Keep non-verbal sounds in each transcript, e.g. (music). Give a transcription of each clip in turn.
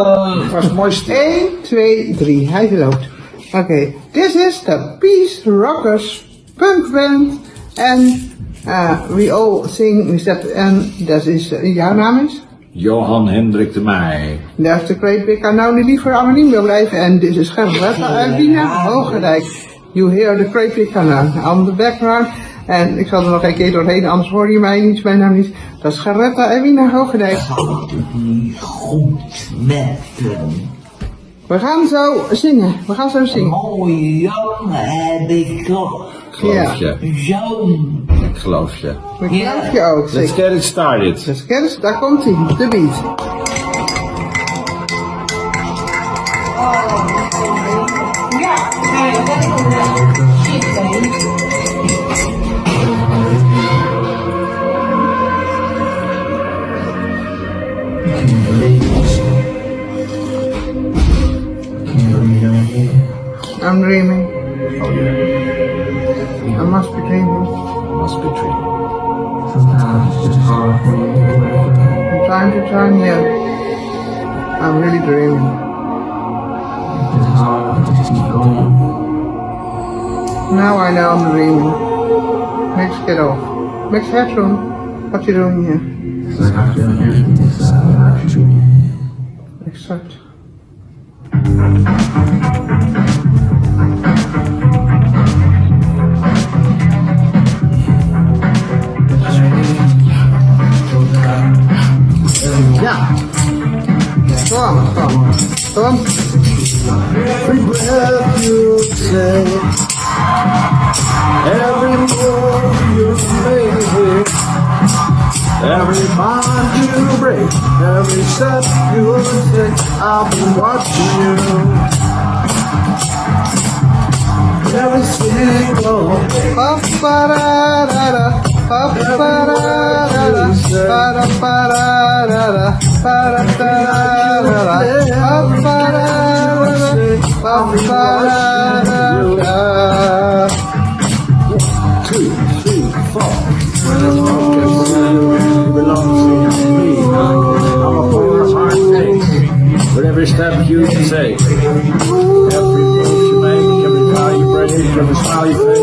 Het was mooi stil. 1, 2, 3. Hij loopt. Oké. This is the Peace Rockers punk band. En uh, we all sing with that. En dat is, uh, jouw naam is? Johan Hendrik de Meij. Is de Great Big Unknown die liever anoniem wil blijven. En dit is Gerrit uit Wiener Hoogerijk. You hear the Great Big on the background. En ik zal er nog een keer doorheen, anders hoor je mij niet, mijn naam niet. Dat is Geretta Ewina Hoogedijk. Gaat het niet goed met hem? We gaan zo zingen, we gaan zo zingen. Mooie jongen heb ik toch. Geloof je. Zo'n. Ik geloof je. Dat geloof je ook, Let's get it started. Dus kennis, daar komt hij, de beat. I'm dreaming. Oh yeah. I must be dreaming. I must be dreaming. Sometimes it's hard for me From time to time, yeah. I'm really dreaming. It's hard to going. Now I know I'm dreaming. Let's get off. Mix headroom. What you doing here? I Every bond you break, every step you take, I'll be watching you. Every single pa pa da da da pa pa da da da pa da pa da da da pa da da da da pa pa da da da pa pa da da of a smile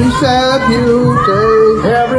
Every step you take. every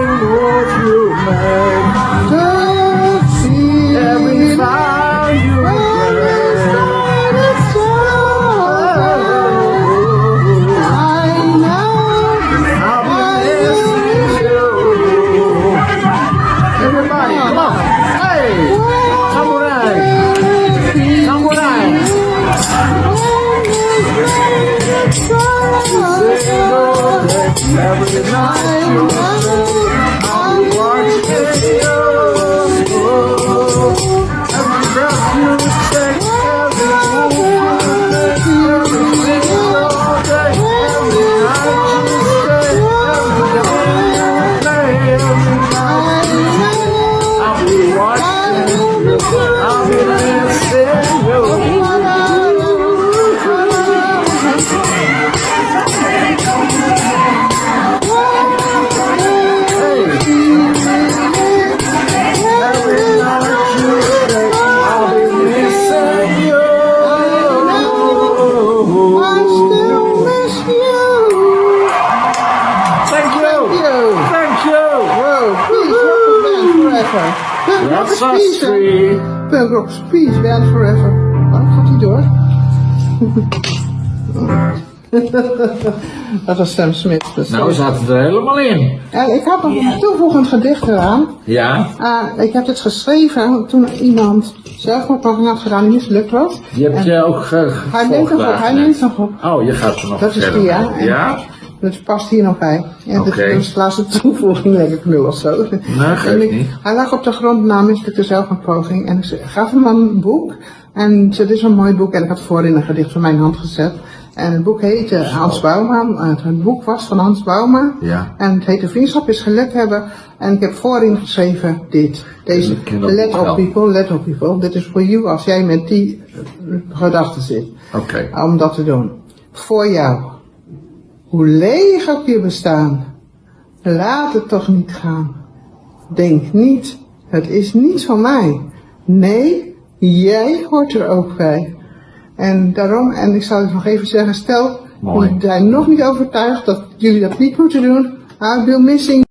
Punk rock is That's us peace. is peace, band forever. Waarom gaat hij door? (laughs) dat was Sam Smith. Dus Nou zat het er helemaal in. En ik had nog een toevoegend gedicht eraan. Ja, Ah, ik heb het geschreven toen iemand zelfmoordpoging had gedaan die mislukt was. die heb En je ook ge Hij neemt nog op, hij neemt nog op. Oh, je gaat er nog Dat is die, ja. Ja? Dat past hier nog bij. En Oké. dat is de laatste toevoeging, denk ik nu of zo. Nee, geeft En ik- niet. Hij lag op de grond na mislukte zelfmoordpoging. En ik gaf hem een boek. En dit is een mooi boek. En ik had voorin een gedicht van mijn hand gezet. En het boek heette Hans Bouma. Het, het boek was van Hans Bouma. Ja. En het heette Vriendschap is gelet hebben. En ik heb voorin geschreven dit. Deze, let op people, let op people. Dit is voor you als jij met die gedachten zit Oké. om dat te doen. Voor jou. Hoe leeg ook je bestaan. Laat het toch niet gaan. Denk niet, het is niet van mij. Nee, jij hoort er ook bij. En daarom, en ik zal het nog even zeggen, stel, jullie zijn nog niet overtuigd dat jullie dat niet moeten doen. Be missing